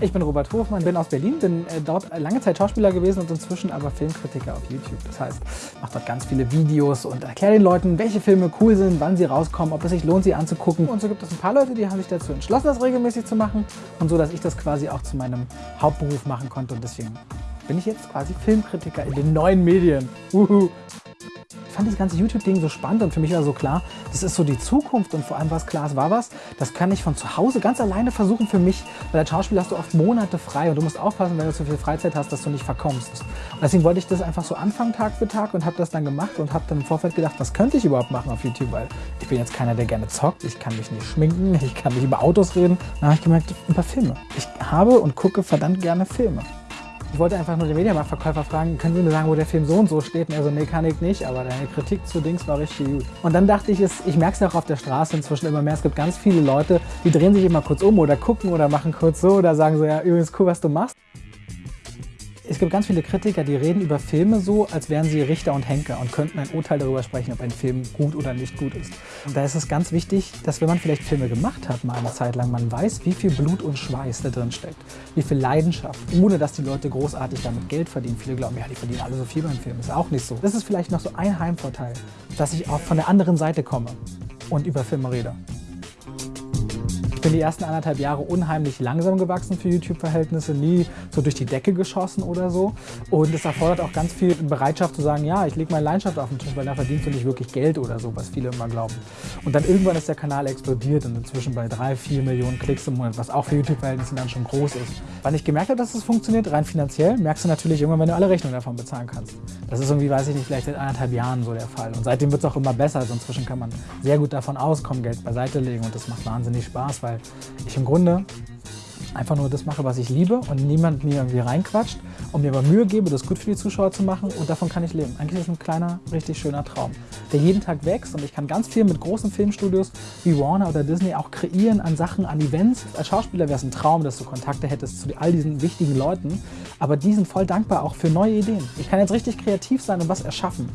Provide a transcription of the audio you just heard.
Ich bin Robert Hofmann, bin aus Berlin, bin äh, dort lange Zeit Schauspieler gewesen und inzwischen aber Filmkritiker auf YouTube. Das heißt, mache dort ganz viele Videos und erkläre den Leuten, welche Filme cool sind, wann sie rauskommen, ob es sich lohnt, sie anzugucken. Und so gibt es ein paar Leute, die haben sich dazu entschlossen, das regelmäßig zu machen und so, dass ich das quasi auch zu meinem Hauptberuf machen konnte und deswegen bin ich jetzt quasi Filmkritiker in den neuen Medien. Uhu fand das ganze YouTube-Ding so spannend und für mich war so klar, das ist so die Zukunft und vor allem was klar, es war was, das kann ich von zu Hause ganz alleine versuchen für mich, weil als Schauspieler hast du oft Monate frei und du musst aufpassen, wenn du zu viel Freizeit hast, dass du nicht verkommst. Und deswegen wollte ich das einfach so anfangen Tag für Tag und habe das dann gemacht und habe dann im Vorfeld gedacht, was könnte ich überhaupt machen auf YouTube, weil ich bin jetzt keiner, der gerne zockt, ich kann mich nicht schminken, ich kann nicht über Autos reden. Dann habe ich gemerkt, über Filme. Ich habe und gucke verdammt gerne Filme. Ich wollte einfach nur den Mediamarktverkäufer fragen, können Sie mir sagen, wo der Film so und so steht? Und er so, nee, kann ich nicht, aber deine Kritik zu Dings war richtig gut. Und dann dachte ich, ich merke es ja auch auf der Straße inzwischen immer mehr, es gibt ganz viele Leute, die drehen sich immer kurz um oder gucken oder machen kurz so oder sagen so, ja, übrigens cool, was du machst. Es gibt ganz viele Kritiker, die reden über Filme so, als wären sie Richter und Henker und könnten ein Urteil darüber sprechen, ob ein Film gut oder nicht gut ist. Und da ist es ganz wichtig, dass wenn man vielleicht Filme gemacht hat, mal eine Zeit lang, man weiß, wie viel Blut und Schweiß da drin steckt, wie viel Leidenschaft, ohne dass die Leute großartig damit Geld verdienen. Viele glauben, ja, die verdienen alle so viel beim Film. Ist auch nicht so. Das ist vielleicht noch so ein Heimvorteil, dass ich auch von der anderen Seite komme und über Filme rede. Bin die ersten anderthalb Jahre unheimlich langsam gewachsen für YouTube-Verhältnisse, nie so durch die Decke geschossen oder so. Und es erfordert auch ganz viel Bereitschaft zu sagen, ja, ich lege meine Leidenschaft auf den Tisch, weil da verdienst du nicht wirklich Geld oder so, was viele immer glauben. Und dann irgendwann ist der Kanal explodiert und inzwischen bei drei, vier Millionen Klicks im Monat, was auch für YouTube-Verhältnisse dann schon groß ist. Wann ich gemerkt habe, dass es funktioniert, rein finanziell, merkst du natürlich irgendwann, wenn du alle Rechnungen davon bezahlen kannst. Das ist irgendwie, weiß ich nicht, vielleicht seit anderthalb Jahren so der Fall. Und seitdem wird es auch immer besser. Also inzwischen kann man sehr gut davon auskommen, Geld beiseite legen und das macht wahnsinnig Spaß, weil ich im Grunde einfach nur das mache, was ich liebe und niemand mir irgendwie reinquatscht und mir aber Mühe gebe, das gut für die Zuschauer zu machen und davon kann ich leben. Eigentlich ist es ein kleiner, richtig schöner Traum, der jeden Tag wächst und ich kann ganz viel mit großen Filmstudios wie Warner oder Disney auch kreieren an Sachen, an Events. Als Schauspieler wäre es ein Traum, dass du Kontakte hättest zu all diesen wichtigen Leuten, aber die sind voll dankbar auch für neue Ideen. Ich kann jetzt richtig kreativ sein und was erschaffen.